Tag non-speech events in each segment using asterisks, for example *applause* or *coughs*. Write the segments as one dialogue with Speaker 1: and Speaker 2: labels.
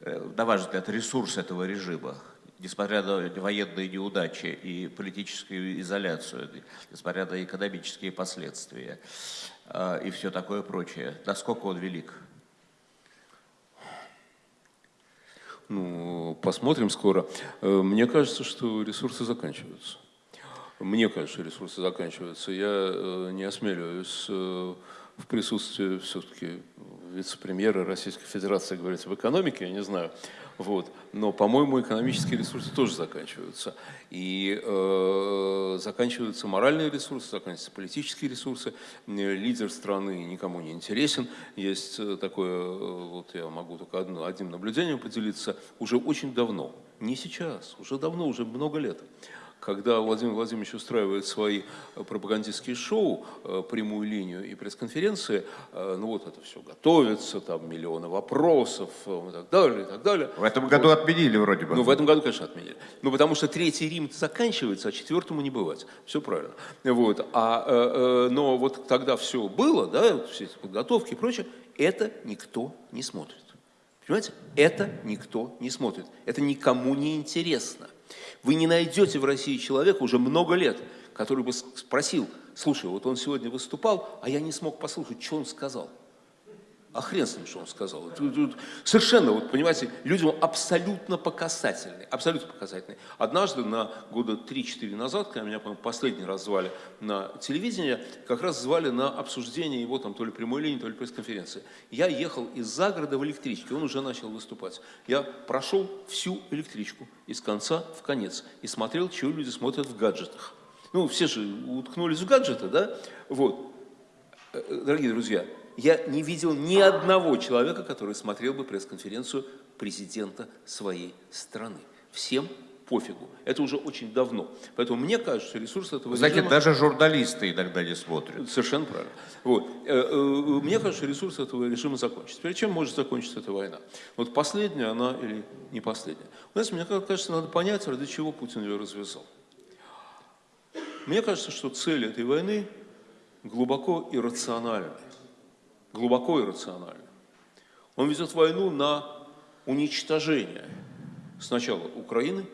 Speaker 1: на ваш взгляд, ресурс этого режима, несмотря на военные неудачи и политическую изоляцию, несмотря на экономические последствия и все такое прочее, насколько он велик?
Speaker 2: Ну, посмотрим скоро. Э, мне кажется, что ресурсы заканчиваются. Мне кажется, ресурсы заканчиваются. Я э, не осмеливаюсь э, в присутствии все-таки вице-премьера Российской Федерации говорить об экономике, я не знаю. Вот. Но, по-моему, экономические ресурсы тоже заканчиваются. И э, заканчиваются моральные ресурсы, заканчиваются политические ресурсы. Лидер страны никому не интересен. Есть такое, вот я могу только одно, одним наблюдением поделиться, уже очень давно, не сейчас, уже давно, уже много лет когда Владимир Владимирович устраивает свои э, пропагандистские шоу, э, прямую линию и пресс-конференции, э, ну вот это все готовится, там миллионы вопросов и так далее, и так далее.
Speaker 1: В этом году вот. отменили вроде бы.
Speaker 2: Ну, в этом году, конечно, отменили. Ну, потому что третий Рим заканчивается, а четвертому не бывать. Все правильно. Вот. А, но вот тогда все было, да, все эти подготовки и прочее, это никто не смотрит. Понимаете? Это никто не смотрит. Это никому не интересно. Вы не найдете в России человека уже много лет, который бы спросил, слушай, вот он сегодня выступал, а я не смог послушать, что он сказал. А хрен с ним, что он сказал. Совершенно, вот понимаете, людям абсолютно показательный, абсолютно показательный. Однажды, на года 3-4 назад, когда меня, по-моему, последний раз звали на телевидение, как раз звали на обсуждение его там то ли прямой линии, то ли пресс-конференции. Я ехал из загорода в электричке, он уже начал выступать. Я прошел всю электричку из конца в конец и смотрел, чего люди смотрят в гаджетах. Ну, все же уткнулись в гаджеты, да? Вот. Э, э, дорогие друзья, я не видел ни одного человека, который смотрел бы пресс-конференцию президента своей страны. Всем пофигу. Это уже очень давно. Поэтому мне кажется, что ресурсы этого
Speaker 1: Значит, режима... даже журналисты иногда не смотрят.
Speaker 2: Совершенно правильно. Вот. Э, э, мне кажется, что ресурсы этого режима закончатся. Перед чем может закончиться эта война? Вот последняя она или не последняя? Знаете, мне кажется, надо понять, ради чего Путин ее развязал. Мне кажется, что цель этой войны глубоко иррациональная глубоко иррационально. Он ведет войну на уничтожение сначала Украины,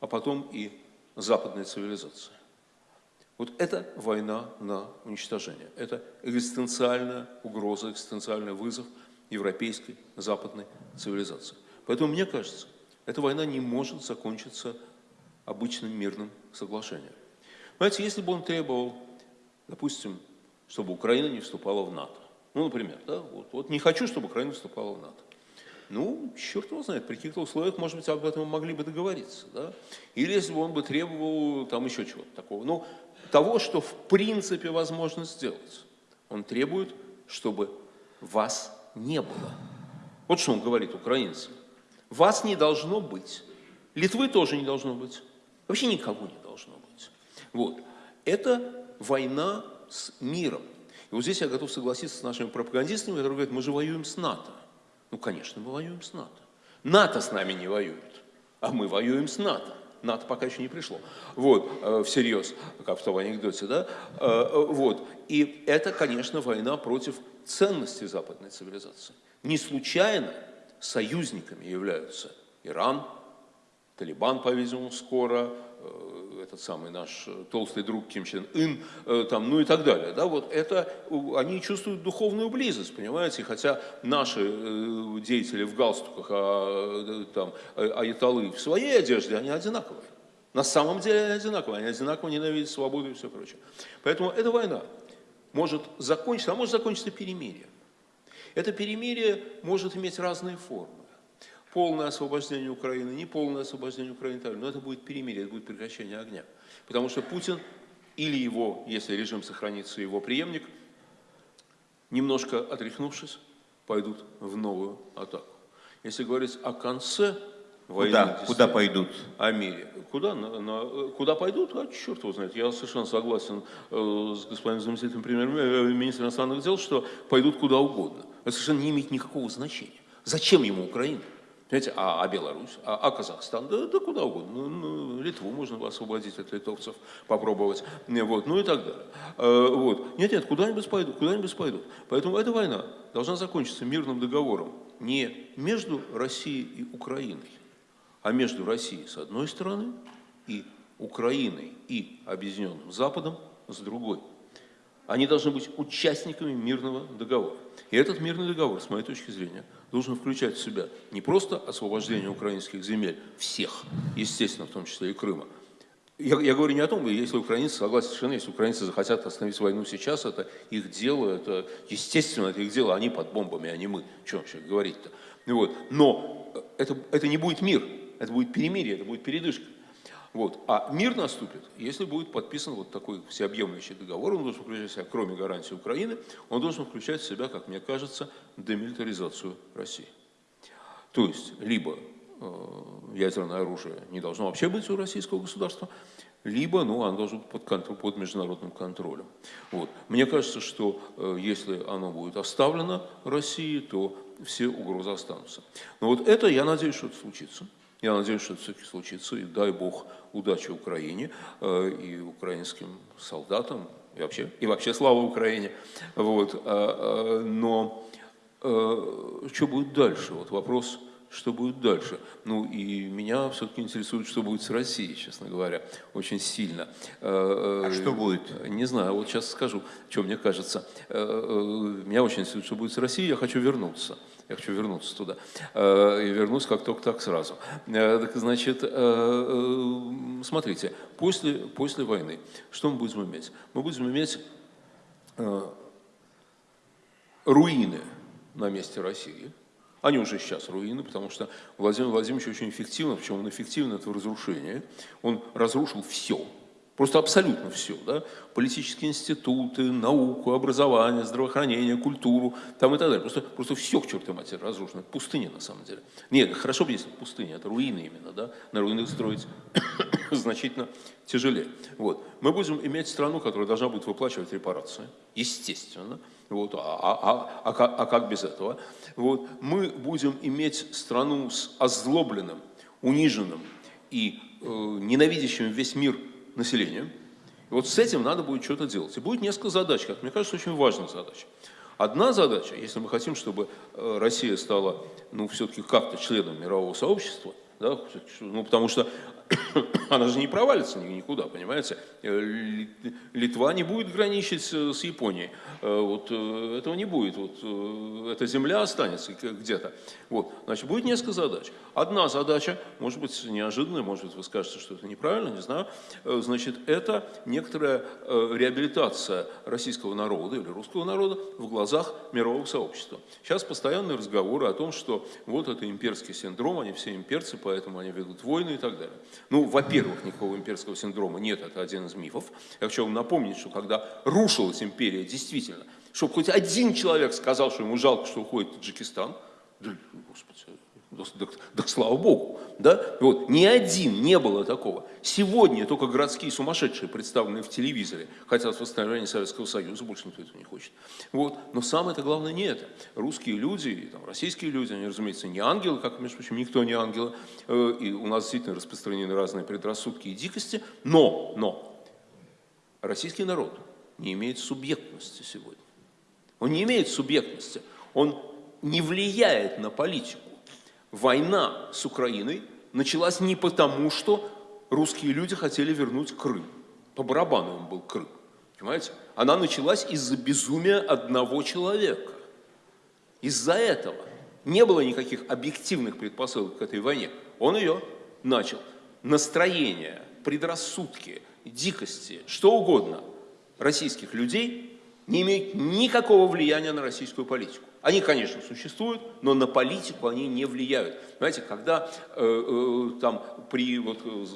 Speaker 2: а потом и западной цивилизации. Вот это война на уничтожение. Это экзистенциальная угроза, экзистенциальный вызов европейской западной цивилизации. Поэтому мне кажется, эта война не может закончиться обычным мирным соглашением. Знаете, если бы он требовал, допустим, чтобы Украина не вступала в НАТО, ну, например, да, вот, вот не хочу, чтобы Украина вступала в НАТО. Ну, черт его знает, при каких-то условиях, может быть, об этом могли бы договориться. Да? Или если бы он бы требовал там еще чего-то такого. Ну, того, что в принципе возможно сделать. Он требует, чтобы вас не было. Вот что он говорит украинцам. Вас не должно быть. Литвы тоже не должно быть. Вообще никого не должно быть. Вот. Это война с миром. И вот здесь я готов согласиться с нашими пропагандистами, которые говорят, мы же воюем с НАТО. Ну, конечно, мы воюем с НАТО. НАТО с нами не воюет, а мы воюем с НАТО. НАТО пока еще не пришло. Вот, э, всерьез, как в том анекдоте, да? Э, вот. И это, конечно, война против ценностей западной цивилизации. Не случайно союзниками являются Иран, Талибан, по-видимому, скоро, этот самый наш э, толстый друг Ким Чен Ын, э, там, ну и так далее. Да, вот это, они чувствуют духовную близость, понимаете, хотя наши деятели в галстуках, а, там, аяталы в своей одежде, они одинаковые. На самом деле они одинаковые, они одинаково ненавидят свободу и все прочее. Поэтому эта война может закончиться, а может закончиться перемирием. Это перемирие может иметь разные формы полное освобождение Украины, не полное освобождение Украины, но это будет перемирие, это будет прекращение огня. Потому что Путин или его, если режим сохранится, его преемник, немножко отряхнувшись, пойдут в новую атаку. Если говорить о конце
Speaker 1: войны, куда, куда пойдут?
Speaker 2: О мире. Куда, на, на, куда пойдут? А черт его знает. Я совершенно согласен э, с господином заместителем премьер-министра иностранных дел, что пойдут куда угодно. Это совершенно не имеет никакого значения. Зачем ему Украина? Понимаете, а, а Беларусь, а, а Казахстан, да, да куда угодно. Ну, ну, Литву можно освободить от литовцев, попробовать, вот, ну и так далее. Э, вот. Нет, нет, куда-нибудь пойдут, куда-нибудь пойдут. Поэтому эта война должна закончиться мирным договором не между Россией и Украиной, а между Россией с одной стороны и Украиной и Объединенным Западом с другой. Они должны быть участниками мирного договора. И этот мирный договор, с моей точки зрения, должен включать в себя не просто освобождение украинских земель, всех, естественно, в том числе и Крыма. Я, я говорю не о том, если украинцы, согласен совершенно, если украинцы захотят остановить войну сейчас, это их дело, это естественно, это их дело, они под бомбами, а не мы. Что вообще говорить-то? Вот. Но это, это не будет мир, это будет перемирие, это будет передышка. Вот. А мир наступит, если будет подписан вот такой всеобъемлющий договор, он должен включать в себя, кроме гарантии Украины, он должен включать в себя, как мне кажется, демилитаризацию России. То есть, либо э, ядерное оружие не должно вообще быть у российского государства, либо ну, оно должно быть под, под международным контролем. Вот. Мне кажется, что э, если оно будет оставлено России, то все угрозы останутся. Но вот это, я надеюсь, что это случится. Я надеюсь, что это все-таки случится, и дай Бог удачи Украине э, и украинским солдатам, и вообще, и вообще слава Украине. Вот. А, а, но э, что будет дальше? Вот вопрос, что будет дальше? Ну и меня все-таки интересует, что будет с Россией, честно говоря, очень сильно.
Speaker 1: Э, а что будет?
Speaker 2: Не знаю, вот сейчас скажу, что мне кажется. Меня очень интересует, что будет с Россией, я хочу вернуться. Я хочу вернуться туда. Э, и вернусь как только так сразу. Э, так, значит, э, смотрите, после, после войны что мы будем иметь? Мы будем иметь руины на месте России. Они уже сейчас руины, потому что Владимир Владимирович очень эффективно, причем он эффективно это в разрушении, он разрушил все, Просто абсолютно все. Да? Политические институты, науку, образование, здравоохранение, культуру там и так далее. Просто, просто все к чертовой матери разрушено. Пустыня на самом деле. Нет, хорошо бы, если пустыня, это руины именно. Да? На руинах строить *coughs* значительно тяжелее. Вот. Мы будем иметь страну, которая должна будет выплачивать репарации. Естественно. Вот, а, а, а, а, а как без этого? Вот, мы будем иметь страну с озлобленным, униженным и э, ненавидящим весь мир населения. И вот с этим надо будет что-то делать. И будет несколько задач, как мне кажется, очень важных задач. Одна задача, если мы хотим, чтобы э, Россия стала, ну, все-таки как-то членом мирового сообщества, да, ну, потому что *coughs* она же не провалится никуда, понимаете? Э, Литва не будет граничить с Японией. Э, вот э, этого не будет. Вот эта земля останется где-то. Вот. Значит, будет несколько задач. Одна задача, может быть, неожиданная, может быть, вы скажете, что это неправильно, не знаю. Значит, это некоторая реабилитация российского народа или русского народа в глазах мирового сообщества. Сейчас постоянные разговоры о том, что вот это имперский синдром, они все имперцы, поэтому они ведут войны и так далее. Ну, во-первых, никакого имперского синдрома нет, это один из мифов. Я хочу вам напомнить, что когда рушилась империя, действительно, чтобы хоть один человек сказал, что ему жалко, что уходит Таджикистан, да, господи, так, так слава Богу, да? Вот, ни один не было такого. Сегодня только городские сумасшедшие, представленные в телевизоре, хотят восстановления Советского Союза, больше никто этого не хочет. Вот. Но самое-то главное не это. Русские люди, там, российские люди, они, разумеется, не ангелы, как, между прочим, никто не ангелы, э, и у нас действительно распространены разные предрассудки и дикости, но, но, российский народ не имеет субъектности сегодня. Он не имеет субъектности, он не влияет на политику война с Украиной началась не потому, что русские люди хотели вернуть Крым. По барабану им был Крым. Понимаете? Она началась из-за безумия одного человека. Из-за этого не было никаких объективных предпосылок к этой войне. Он ее начал. Настроение, предрассудки, дикости, что угодно российских людей не имеют никакого влияния на российскую политику. Они, конечно, существуют, но на политику они не влияют. Знаете, когда э, э, там при вот, э,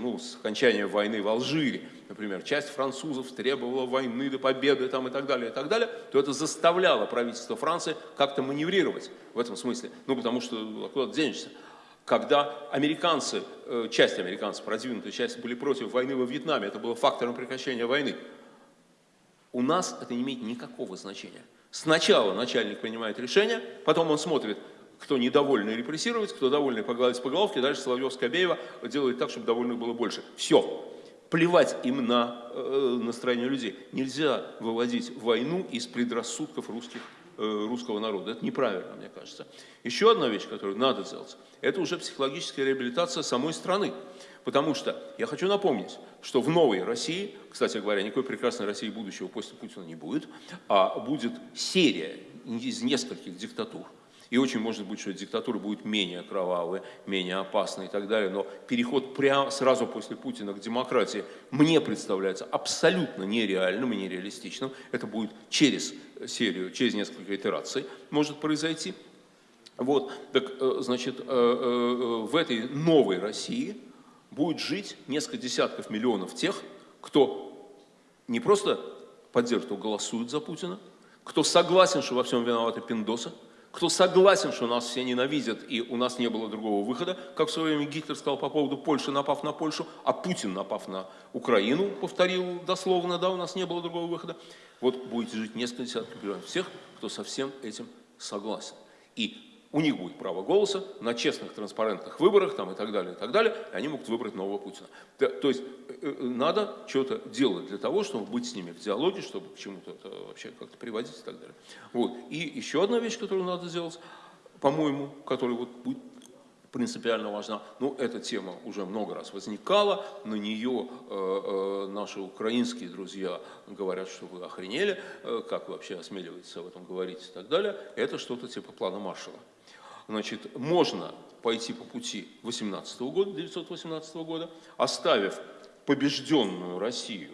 Speaker 2: ну, окончании войны в Алжире, например, часть французов требовала войны до победы там, и так далее, и так далее, то это заставляло правительство Франции как-то маневрировать в этом смысле. Ну, потому что а куда денешься? Когда американцы, э, часть американцев, продвинутая часть, были против войны во Вьетнаме, это было фактором прекращения войны. У нас это не имеет никакого значения. Сначала начальник принимает решение, потом он смотрит, кто недовольный репрессировать, кто довольный погладить по головке, дальше Соловьев-Скобеева делает так, чтобы довольных было больше. Все. Плевать им на э, настроение людей. Нельзя выводить войну из предрассудков русских э, русского народа. Это неправильно, мне кажется. Еще одна вещь, которую надо сделать, это уже психологическая реабилитация самой страны. Потому что я хочу напомнить, что в новой России, кстати говоря, никакой прекрасной России будущего после Путина не будет, а будет серия из нескольких диктатур. И очень может быть, что диктатура будет менее кровавая, менее опасная и так далее. Но переход прямо сразу после Путина к демократии мне представляется абсолютно нереальным и нереалистичным. Это будет через серию, через несколько итераций может произойти. Вот, так, э, значит, э, э, в этой новой России будет жить несколько десятков миллионов тех, кто не просто поддерживает, кто голосует за Путина, кто согласен, что во всем виноваты пиндосы, кто согласен, что нас все ненавидят и у нас не было другого выхода, как в свое время Гитлер сказал по поводу Польши, напав на Польшу, а Путин, напав на Украину, повторил дословно, да, у нас не было другого выхода. Вот будете жить несколько десятков миллионов всех, кто со всем этим согласен. И у них будет право голоса на честных, транспарентных выборах там, и так далее, и так далее, и они могут выбрать нового Путина. То, то есть э, э, надо что-то делать для того, чтобы быть с ними в диалоге, чтобы к чему-то это вообще как-то приводить и так далее. Вот. И еще одна вещь, которую надо сделать, по-моему, которая вот будет принципиально важна. Ну, эта тема уже много раз возникала, на нее э, э, наши украинские друзья говорят, что вы охренели, э, как вообще осмеливаетесь об этом говорить и так далее. Это что-то типа плана Маршала. Значит, можно пойти по пути 18 года, 1918 года, оставив побежденную Россию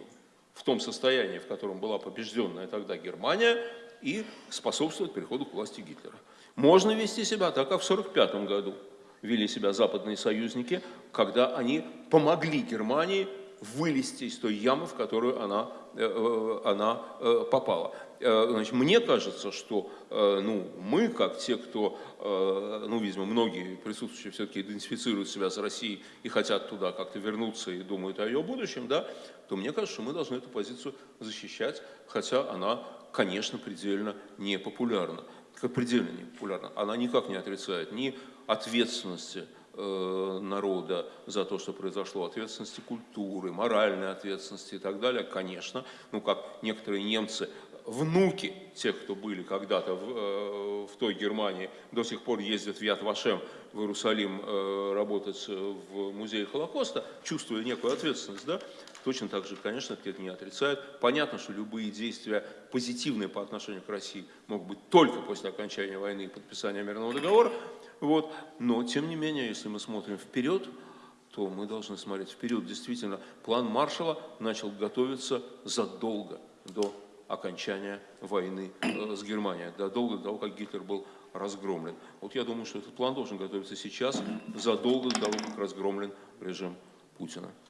Speaker 2: в том состоянии, в котором была побежденная тогда Германия, и способствовать переходу к власти Гитлера. Можно вести себя так, как в 1945 году вели себя западные союзники, когда они помогли Германии вылезти из той ямы, в которую она, э, э, она э, попала. Значит, мне кажется, что ну, мы, как те, кто, ну, видимо, многие присутствующие все-таки идентифицируют себя с Россией и хотят туда как-то вернуться и думают о ее будущем, да, то мне кажется, что мы должны эту позицию защищать, хотя она, конечно, предельно непопулярна. Предельно непопулярна. Она никак не отрицает ни ответственности э, народа за то, что произошло, ответственности культуры, моральной ответственности и так далее, конечно, ну как некоторые немцы, внуки тех, кто были когда-то в, э, в той Германии, до сих пор ездят в Яд Вашем в Иерусалим э, работать в музее Холокоста, чувствуя некую ответственность, да, точно так же, конечно, это не отрицает. Понятно, что любые действия позитивные по отношению к России могут быть только после окончания войны и подписания мирного договора, вот. Но, тем не менее, если мы смотрим вперед, то мы должны смотреть вперед. Действительно, план Маршала начал готовиться задолго до окончания войны э, с Германией, задолго до того, как Гитлер был разгромлен. Вот я думаю, что этот план должен готовиться сейчас, задолго до того, как разгромлен режим Путина.